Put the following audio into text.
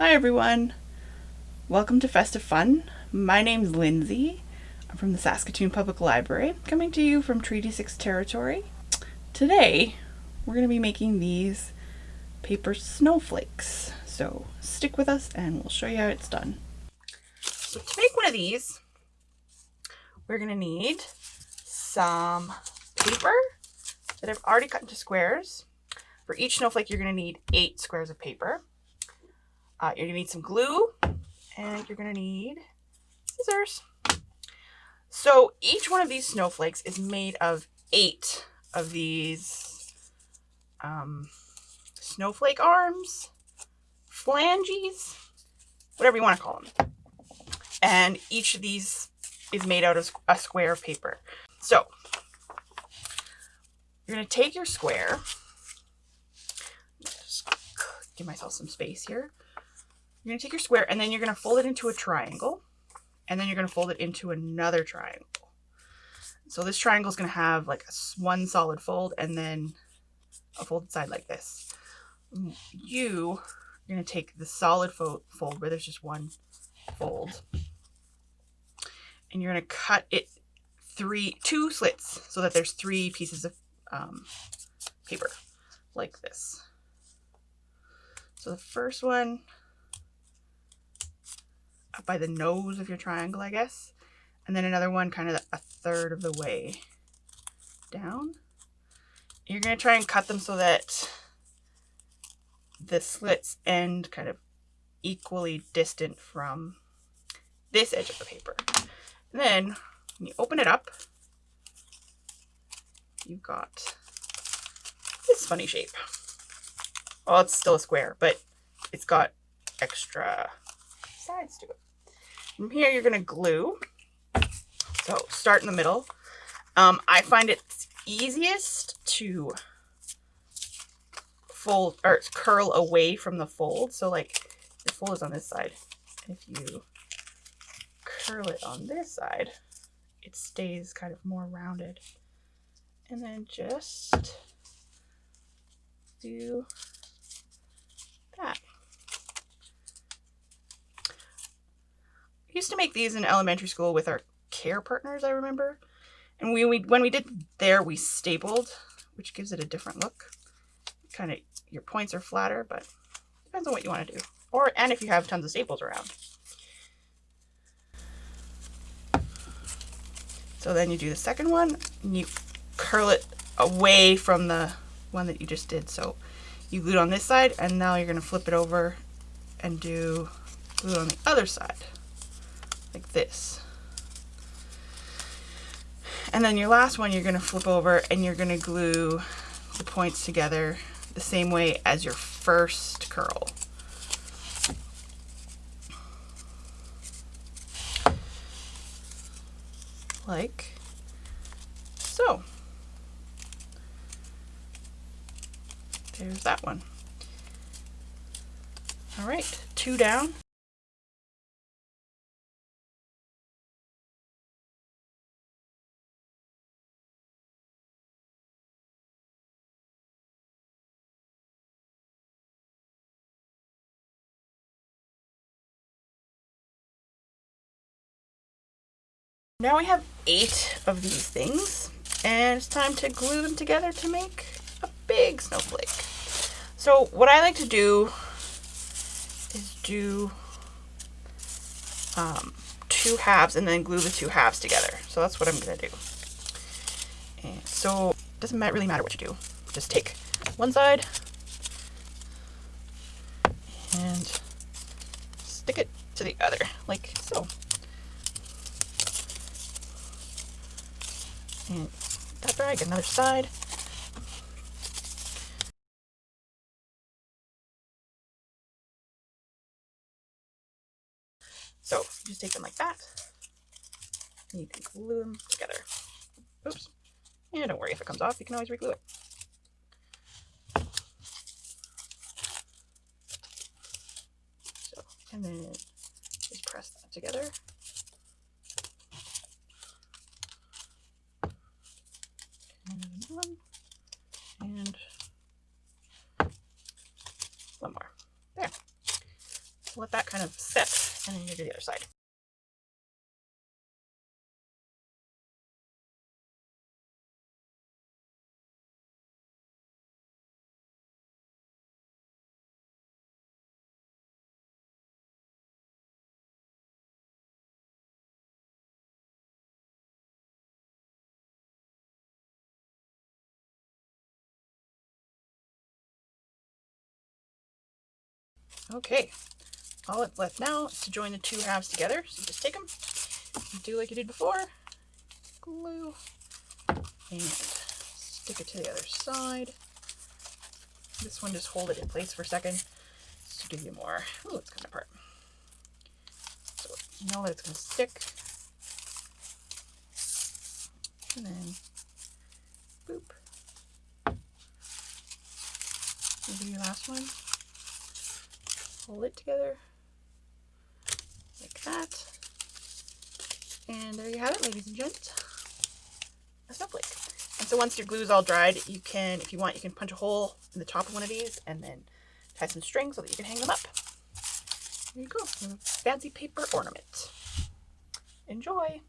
Hi everyone! Welcome to Festive Fun. My name's Lindsay. I'm from the Saskatoon Public Library, coming to you from Treaty 6 territory. Today, we're going to be making these paper snowflakes. So stick with us and we'll show you how it's done. So to make one of these, we're going to need some paper that I've already cut into squares. For each snowflake, you're going to need eight squares of paper. Uh, you're to need some glue and you're to need scissors. So each one of these snowflakes is made of eight of these um, snowflake arms, flanges, whatever you want to call them. And each of these is made out of a square of paper. So you're going to take your square, just give myself some space here. You're going to take your square and then you're going to fold it into a triangle. And then you're going to fold it into another triangle. So this triangle is going to have like one solid fold and then a folded side like this. You are going to take the solid fo fold where there's just one fold and you're going to cut it three, two slits so that there's three pieces of um, paper like this. So the first one by the nose of your triangle, I guess. And then another one kind of a third of the way down. You're going to try and cut them so that the slits end kind of equally distant from this edge of the paper. And then when you open it up, you've got this funny shape. Well, it's still a square, but it's got extra sides to it. From here, you're going to glue. So start in the middle. Um, I find it easiest to fold or curl away from the fold. So like the fold is on this side. If you curl it on this side, it stays kind of more rounded. And then just do that. Used to make these in elementary school with our care partners, I remember. And we, we when we did there, we stapled, which gives it a different look. Kind of, your points are flatter, but depends on what you want to do. Or, and if you have tons of staples around. So then you do the second one, and you curl it away from the one that you just did. So you glue on this side, and now you're going to flip it over and do glue on the other side like this. And then your last one, you're going to flip over and you're going to glue the points together the same way as your first curl. Like so. There's that one. All right, two down. Now we have eight of these things and it's time to glue them together to make a big snowflake. So what I like to do is do um, two halves and then glue the two halves together. So that's what I'm going to do. And so it doesn't really matter what you do. Just take one side and stick it to the other like so. And that drag, another side. So just take them like that. And you can glue them together. Oops. And don't worry if it comes off, you can always reglue it. So, and then just press that together. one and that kind of set. And then you do the other side. Okay, all that's left now is to join the two halves together. So just take them, do like you did before, glue, and stick it to the other side. This one just hold it in place for a second just to give you more. Oh, it's coming apart. So you know that it's going to stick. And then, boop. Do your last one hold it together that. And there you have it, ladies and gents. A snowflake. And so once your glue is all dried, you can, if you want, you can punch a hole in the top of one of these and then tie some string so that you can hang them up. There you go. Fancy paper ornament. Enjoy!